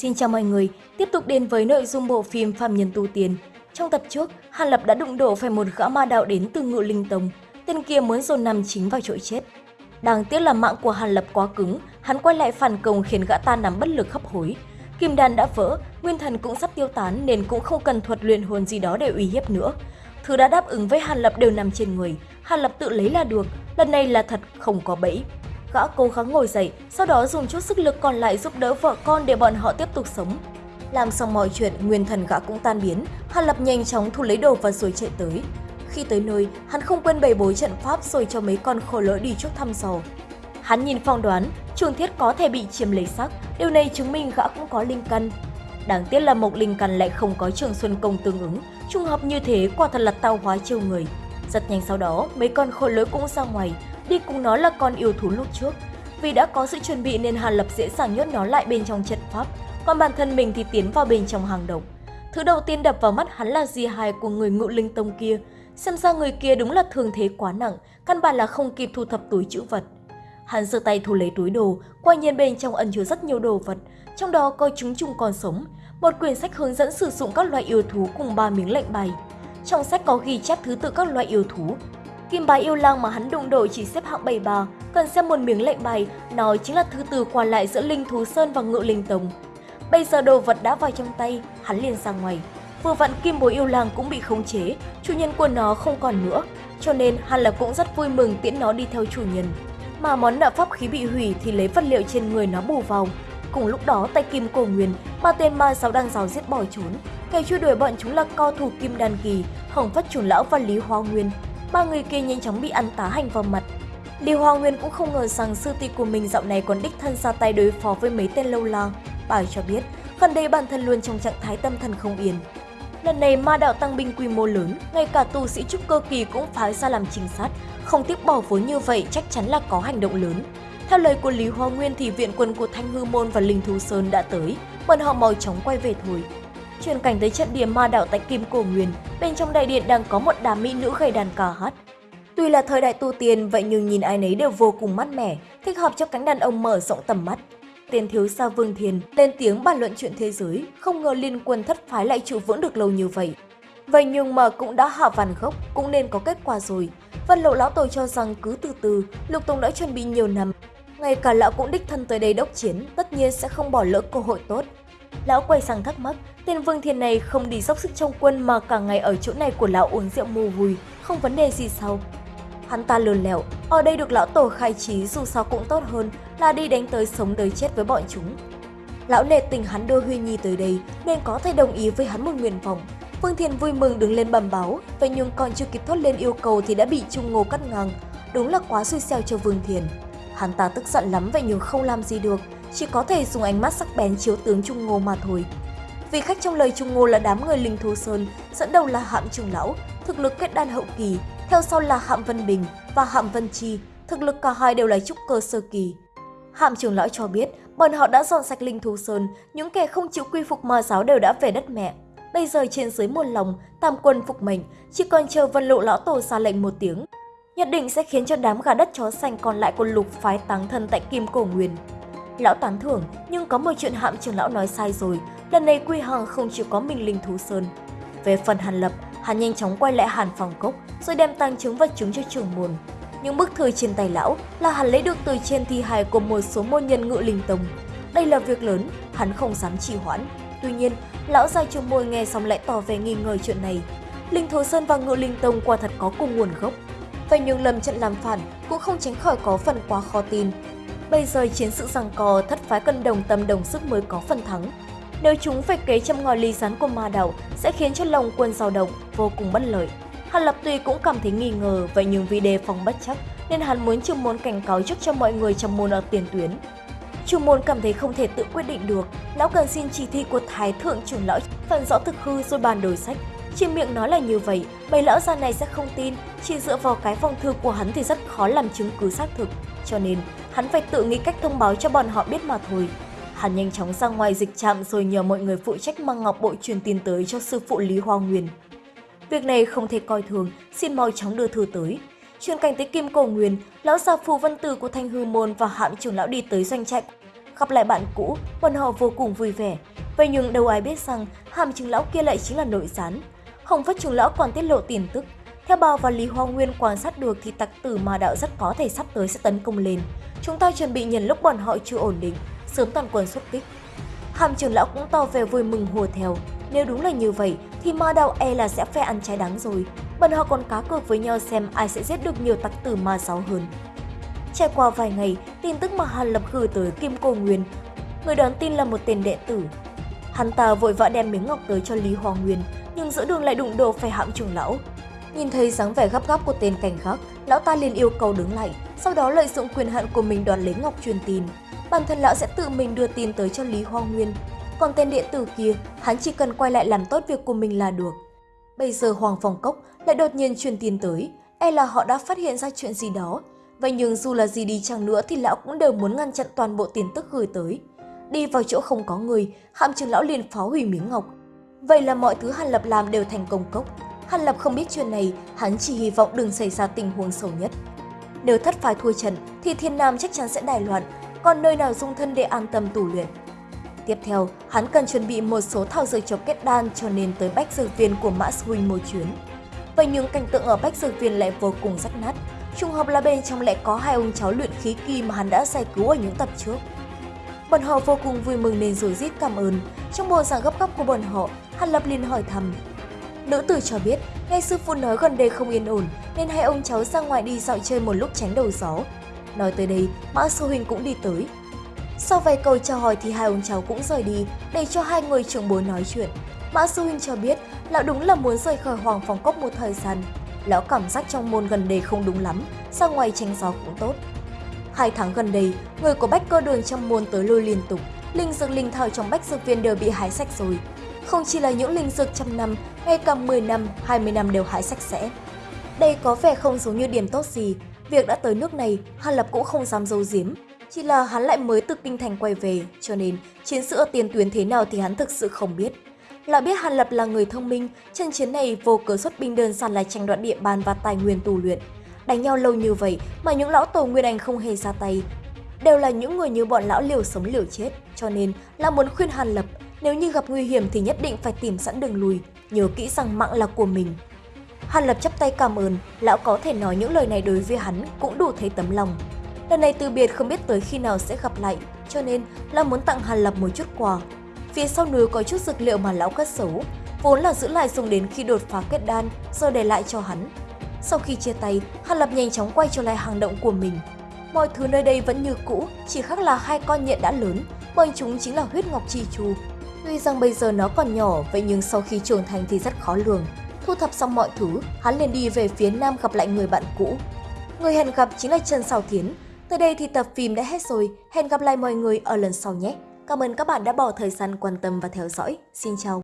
Xin chào mọi người, tiếp tục đến với nội dung bộ phim Phạm Nhân Tu Tiên. Trong tập trước, Hàn Lập đã đụng độ phải một gã ma đạo đến từ ngự linh tông, tên kia muốn dồn nằm chính vào chỗ chết. Đáng tiếc là mạng của Hàn Lập quá cứng, hắn quay lại phản công khiến gã ta nằm bất lực hấp hối. Kim đan đã vỡ, nguyên thần cũng sắp tiêu tán nên cũng không cần thuật luyện hồn gì đó để uy hiếp nữa. Thứ đã đáp ứng với Hàn Lập đều nằm trên người, Hàn Lập tự lấy là được, lần này là thật không có bẫy. Gã cố gắng ngồi dậy, sau đó dùng chút sức lực còn lại giúp đỡ vợ con để bọn họ tiếp tục sống. Làm xong mọi chuyện, nguyên thần gã cũng tan biến, Hàn Lập nhanh chóng thu lấy đồ và rồi chạy tới. Khi tới nơi, hắn không quên bày bối trận pháp rồi cho mấy con khổ lỡ đi chút thăm dò. Hắn nhìn phong đoán, trường thiết có thể bị chiếm lấy sắc, điều này chứng minh gã cũng có linh căn. Đáng tiếc là Mộc Linh Căn lại không có trường xuân công tương ứng, trùng hợp như thế quả thật là tao hóa chiêu người. Rất nhanh sau đó, mấy con khổ lỡ cũng ra ngoài, đi cùng nó là con yêu thú lúc trước. Vì đã có sự chuẩn bị nên Hàn Lập dễ dàng nhốt nó lại bên trong trận pháp, còn bản thân mình thì tiến vào bên trong hàng động. Thứ đầu tiên đập vào mắt hắn là di hài của người ngự linh tông kia. Xem ra người kia đúng là thương thế quá nặng, căn bản là không kịp thu thập túi chữ vật. Hắn giơ tay thu lấy túi đồ, quả nhiên bên trong ẩn chứa rất nhiều đồ vật, trong đó có chúng trùng còn sống, một quyển sách hướng dẫn sử dụng các loại yêu thú cùng ba miếng lệnh bài. Trong sách có ghi chép thứ tự các loại yêu thú, Kim bài yêu lang mà hắn đụng độ chỉ xếp hạng 73, cần xem một miếng lệnh bài, nó chính là thứ từ qua lại giữa Linh Thú Sơn và Ngự Linh Tông. Bây giờ đồ vật đã vào trong tay, hắn liền ra ngoài. Vừa vặn kim bối yêu lang cũng bị khống chế, chủ nhân của nó không còn nữa, cho nên hắn Lập cũng rất vui mừng tiễn nó đi theo chủ nhân. Mà món nợ pháp khí bị hủy thì lấy vật liệu trên người nó bù vào. Cùng lúc đó tay kim cổ nguyên, ba tên ma giáo đang giáo giết bỏ trốn. Kẻ truy đuổi bọn chúng là cao thủ kim đan kỳ, hồng phát chủ lão và lý hoa nguyên, ba người kia nhanh chóng bị ăn tá hành vào mặt. Lý Hoa Nguyên cũng không ngờ rằng sư tỷ của mình dạo này còn đích thân ra tay đối phó với mấy tên lâu la. Bà cho biết, gần đây bản thân luôn trong trạng thái tâm thần không yên. Lần này ma đạo tăng binh quy mô lớn, ngay cả tu sĩ trúc cơ kỳ cũng phái ra làm trinh sát, không tiếp bỏ vốn như vậy chắc chắn là có hành động lớn. Theo lời của Lý Hoa Nguyên thì viện quân của Thanh Hư Môn và Linh Thú Sơn đã tới, bọn họ mau chóng quay về thôi. Chuyển cảnh tới trận địa ma đạo tại Kim Cổ Nguyên, bên trong đại điện đang có một đám mỹ nữ gầy đàn ca hát. Tuy là thời đại tu tiên, vậy nhưng nhìn ai nấy đều vô cùng mát mẻ, thích hợp cho cánh đàn ông mở rộng tầm mắt. Tiền thiếu gia Vương Thiền lên tiếng bàn luận chuyện thế giới, không ngờ liên quân thất phái lại trụ vững được lâu như vậy. Vậy nhưng mà cũng đã hạ vàn gốc, cũng nên có kết quả rồi. Vân lộ lão tổ cho rằng cứ từ từ, Lục Tùng đã chuẩn bị nhiều năm. Ngay cả lão cũng đích thân tới đây đốc chiến, tất nhiên sẽ không bỏ lỡ cơ hội tốt. Lão quay sang thắc mắc, tên Vương Thiên này không đi dốc sức trong quân mà cả ngày ở chỗ này của lão uống rượu mù vùi, không vấn đề gì sao? Hắn ta lườn lẹo, ở đây được lão tổ khai trí dù sao cũng tốt hơn là đi đánh tới sống đời chết với bọn chúng. Lão nệ tình hắn đưa Huy Nhi tới đây nên có thể đồng ý với hắn một nguyện vọng. Vương Thiên vui mừng đứng lên bẩm báo, vậy nhưng còn chưa kịp thốt lên yêu cầu thì đã bị Trung Ngô cắt ngang. Đúng là quá xui xẻo cho Vương Thiên. Hắn ta tức giận lắm vậy nhưng không làm gì được, chỉ có thể dùng ánh mắt sắc bén chiếu tướng Trung Ngô mà thôi. Vì khách trong lời Trung Ngô là đám người Linh Thú Sơn, dẫn đầu là Hạm Trường Lão, thực lực kết đan hậu kỳ, theo sau là Hạm Vân Bình và Hạm Vân Chi, thực lực cả hai đều là trúc cơ sơ kỳ. Hạm Trường Lão cho biết, bọn họ đã dọn sạch Linh Thú Sơn, những kẻ không chịu quy phục ma giáo đều đã về đất mẹ. Bây giờ trên dưới một lòng, tam quân phục mệnh, chỉ còn chờ Vân Lộ Lão Tổ ra lệnh một tiếng. Nhất định sẽ khiến cho đám gà đất chó xanh còn lại của lục phái táng thân tại Kim Cổ Nguyên. Lão tán thưởng, nhưng có một chuyện hạm trưởng lão nói sai rồi, lần này Quy Hằng không chỉ có mình Linh Thú Sơn. Về phần Hàn Lập, hắn nhanh chóng quay lại Hàn Phòng Cốc rồi đem tăng chứng vật chứng cho trưởng môn. Những bức thư trên tay lão là hắn lấy được từ trên thi hài của một số môn nhân ngự linh tông. Đây là việc lớn, hắn không dám trì hoãn. Tuy nhiên, lão gia trưởng môn nghe xong lại tỏ vẻ nghi ngờ chuyện này. Linh Thú Sơn và Ngự Linh Tông quả thật có cùng nguồn gốc. Vậy nhưng lầm trận làm phản cũng không tránh khỏi có phần quá khó tin. Bây giờ chiến sự giằng co thất phái cân đồng tâm đồng sức mới có phần thắng. Nếu chúng phải kế châm ngòi ly rán của ma đạo sẽ khiến cho lòng quân dao động, vô cùng bất lợi. Hàn Lập tuy cũng cảm thấy nghi ngờ, vậy nhưng vì đề phòng bất chắc nên hắn muốn trường môn cảnh cáo trước cho mọi người trong môn ở tiền tuyến. Trường môn cảm thấy không thể tự quyết định được, lão cần xin chỉ thị của Thái Thượng trưởng lão phần rõ thực hư rồi bàn đổi sách. Chỉ miệng nói là như vậy, bầy lão già này sẽ không tin, chỉ dựa vào cái phong thư của hắn thì rất khó làm chứng cứ xác thực. Cho nên, hắn phải tự nghĩ cách thông báo cho bọn họ biết mà thôi. Hắn nhanh chóng ra ngoài dịch trạm rồi nhờ mọi người phụ trách mang ngọc bội truyền tin tới cho sư phụ Lý Hoa Nguyên. Việc này không thể coi thường, xin mau chóng đưa thư tới. Chuyên cảnh tới Kim Cổ Nguyên, lão già phù văn tử của Thanh Hư Môn và hạm trưởng lão đi tới doanh trại. gặp lại bạn cũ, bọn họ vô cùng vui vẻ. Vậy nhưng đâu ai biết rằng hàm trưởng lão kia lại chính là nội gián. Hồng Phất trưởng lão còn tiết lộ tin tức. Theo Bao và Lý Hoa Nguyên quan sát được thì tặc tử ma đạo rất có thể sắp tới sẽ tấn công lên. Chúng ta chuẩn bị nhận lúc bọn họ chưa ổn định, sớm toàn quân xuất kích. Hàm trưởng lão cũng tỏ vẻ vui mừng hùa theo. Nếu đúng là như vậy thì ma đạo e là sẽ phe ăn trái đắng rồi. Bọn họ còn cá cược với nhau xem ai sẽ giết được nhiều tặc tử ma giáo hơn. Trải qua vài ngày, tin tức mà Hàn Lập gửi tới Kim Cô Nguyên, người đón tin là một tên đệ tử. Hắn ta vội vã đem miếng ngọc tới cho Lý Hoa Nguyên, nhưng giữa đường lại đụng độ phải hạm trưởng lão. Nhìn thấy dáng vẻ gấp gáp của tên cảnh khắc lão ta liền yêu cầu đứng lại, sau đó lợi dụng quyền hạn của mình đoạt lấy ngọc truyền tin. Bản thân lão sẽ tự mình đưa tin tới cho Lý Hoa Nguyên. Còn tên điện tử kia, hắn chỉ cần quay lại làm tốt việc của mình là được. Bây giờ Hoàng phòng Cốc lại đột nhiên truyền tin tới, e là họ đã phát hiện ra chuyện gì đó. Vậy nhưng dù là gì đi chăng nữa thì lão cũng đều muốn ngăn chặn toàn bộ tin tức gửi tới. Đi vào chỗ không có người, hạm trưởng lão liền phá hủy miếng ngọc. Vậy là mọi thứ Hàn Lập làm đều thành công cốc. Hàn Lập không biết chuyện này, hắn chỉ hy vọng đừng xảy ra tình huống xấu nhất. Nếu thất phái thua trận thì Thiên Nam chắc chắn sẽ đài loạn, còn nơi nào dung thân để an tâm tù luyện. Tiếp theo, hắn cần chuẩn bị một số thảo dược cho kết đan cho nên tới bách dược viên của Mã Huynh một chuyến. Vậy nhưng cảnh tượng ở bách dược viên lại vô cùng rách nát, trùng hợp là bên trong lại có hai ông cháu luyện khí kỳ mà hắn đã giải cứu ở những tập trước. Bọn họ vô cùng vui mừng nên rồi rít cảm ơn. Trong bộ dạng gấp gáp của bọn họ, Hàn Lập liền hỏi thăm. Nữ tử cho biết, nghe sư phụ nói gần đây không yên ổn nên hai ông cháu ra ngoài đi dạo chơi một lúc tránh đầu gió. Nói tới đây, Mã Sư Huynh cũng đi tới. Sau vài câu chào hỏi thì hai ông cháu cũng rời đi để cho hai người trưởng bối nói chuyện. Mã Sư Huynh cho biết lão đúng là muốn rời khỏi Hoàng Phòng Cốc một thời gian. Lão cảm giác trong môn gần đây không đúng lắm, ra ngoài tránh gió cũng tốt. Hai tháng gần đây, người của bách cơ đường trong môn tới lui liên tục, linh dược linh thảo trong bách dược viên đều bị hái sạch rồi. Không chỉ là những linh dược trăm năm, ngay cả 10 năm, 20 năm đều hái sạch sẽ. Đây có vẻ không giống như điểm tốt gì, việc đã tới nước này, Hàn Lập cũng không dám giấu giếm. Chỉ là hắn lại mới từ kinh thành quay về, cho nên chiến sự ở tiền tuyến thế nào thì hắn thực sự không biết. Là biết Hàn Lập là người thông minh, trận chiến này vô cớ xuất binh đơn giản là tranh đoạt địa bàn và tài nguyên tù luyện. Đánh nhau lâu như vậy mà những lão tổ Nguyên Anh không hề ra tay. Đều là những người như bọn lão liều sống liều chết, cho nên là muốn khuyên Hàn Lập nếu như gặp nguy hiểm thì nhất định phải tìm sẵn đường lùi, nhớ kỹ rằng mạng là của mình. Hàn Lập chắp tay cảm ơn, lão có thể nói những lời này đối với hắn cũng đủ thấy tấm lòng. Lần này từ biệt không biết tới khi nào sẽ gặp lại, cho nên lão muốn tặng Hàn Lập một chút quà. Phía sau núi có chút dược liệu mà lão cất giấu, vốn là giữ lại dùng đến khi đột phá kết đan, giờ để lại cho hắn. Sau khi chia tay, Hàn Lập nhanh chóng quay trở lại hang động của mình. Mọi thứ nơi đây vẫn như cũ, chỉ khác là hai con nhện đã lớn, bọn chúng chính là huyết ngọc chi chu. Tuy rằng bây giờ nó còn nhỏ, vậy nhưng sau khi trưởng thành thì rất khó lường. Thu thập xong mọi thứ, hắn liền đi về phía nam gặp lại người bạn cũ. Người hẹn gặp chính là Trần Sào Thiến Tới đây thì tập phim đã hết rồi, hẹn gặp lại mọi người ở lần sau nhé. Cảm ơn các bạn đã bỏ thời gian quan tâm và theo dõi. Xin chào!